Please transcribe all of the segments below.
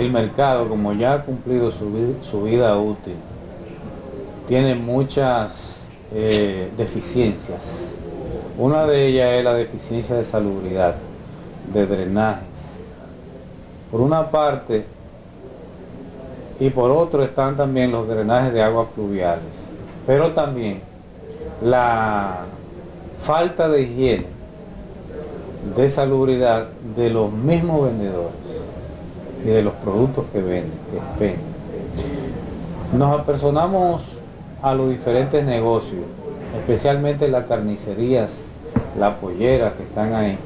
el mercado, como ya ha cumplido su, vida útil, tiene muchas eh, deficiencias. Una de ellas es la deficiencia de salubridad, de drenajes. Por una parte, y por otro están también los drenajes de aguas pluviales, pero también la falta de higiene, de salubridad de los mismos vendedores y de los productos que venden, que venden. Nos apersonamos a los diferentes negocios, especialmente las carnicerías, las polleras que están ahí,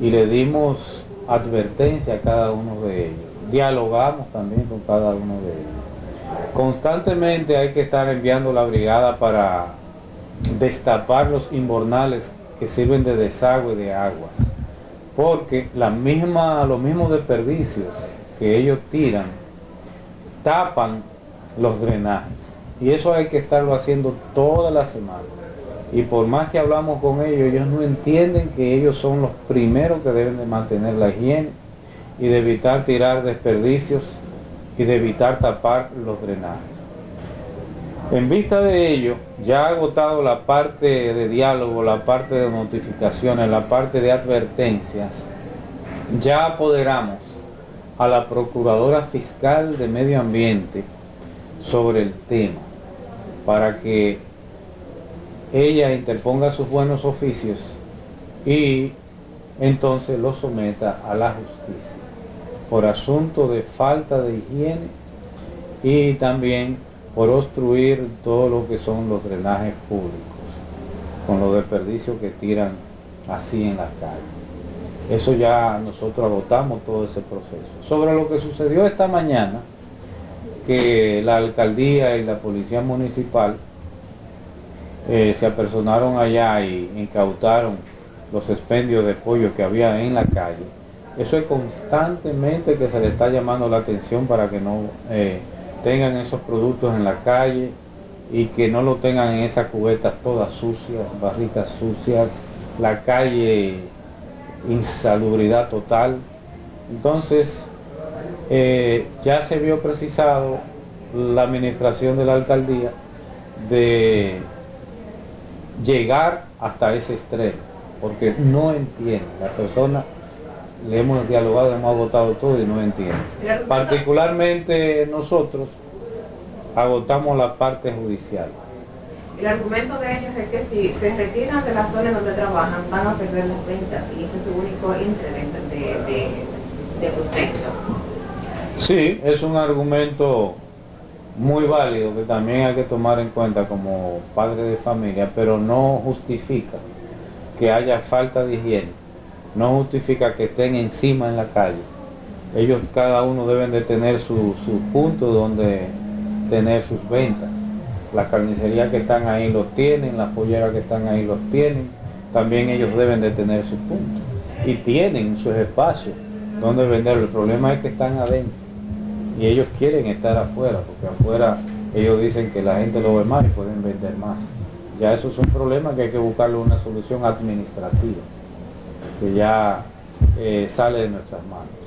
y le dimos advertencia a cada uno de ellos. Dialogamos también con cada uno de ellos. Constantemente hay que estar enviando la brigada para destapar los inbornales que sirven de desagüe de aguas porque la misma, los mismos desperdicios que ellos tiran tapan los drenajes y eso hay que estarlo haciendo toda la semana y por más que hablamos con ellos, ellos no entienden que ellos son los primeros que deben de mantener la higiene y de evitar tirar desperdicios y de evitar tapar los drenajes. En vista de ello, ya ha agotado la parte de diálogo, la parte de notificaciones, la parte de advertencias, ya apoderamos a la Procuradora Fiscal de Medio Ambiente sobre el tema, para que ella interponga sus buenos oficios y entonces lo someta a la justicia por asunto de falta de higiene y también por obstruir todo lo que son los drenajes públicos, con los desperdicios que tiran así en la calle. Eso ya nosotros agotamos todo ese proceso. Sobre lo que sucedió esta mañana, que la alcaldía y la policía municipal eh, se apersonaron allá y incautaron los expendios de pollo que había en la calle. Eso es constantemente que se le está llamando la atención para que no eh, tengan esos productos en la calle y que no lo tengan en esas cubetas todas sucias, barritas sucias, la calle insalubridad total. Entonces, eh, ya se vio precisado la administración de la alcaldía de llegar hasta ese extremo, porque no entiende, la persona le hemos dialogado, hemos agotado todo y no entiende. Particularmente nosotros agotamos la parte judicial. El argumento de ellos es que si se retiran de la zona donde trabajan van a perder las ventas y ese es su único interés de, de, de sustento. Sí, es un argumento muy válido que también hay que tomar en cuenta como padre de familia, pero no justifica que haya falta de higiene no justifica que estén encima en la calle. Ellos cada uno deben de tener su, punto donde tener sus ventas. Las carnicerías que están ahí los tienen, las polleras que están ahí los tienen. También ellos deben de tener su punto. Y tienen sus espacios donde vender. El problema es que están adentro. Y ellos quieren estar afuera, porque afuera ellos dicen que la gente lo ve más y pueden vender más. Ya eso es un problema que hay que buscarle una solución administrativa que ya eh, sale de nuestras manos.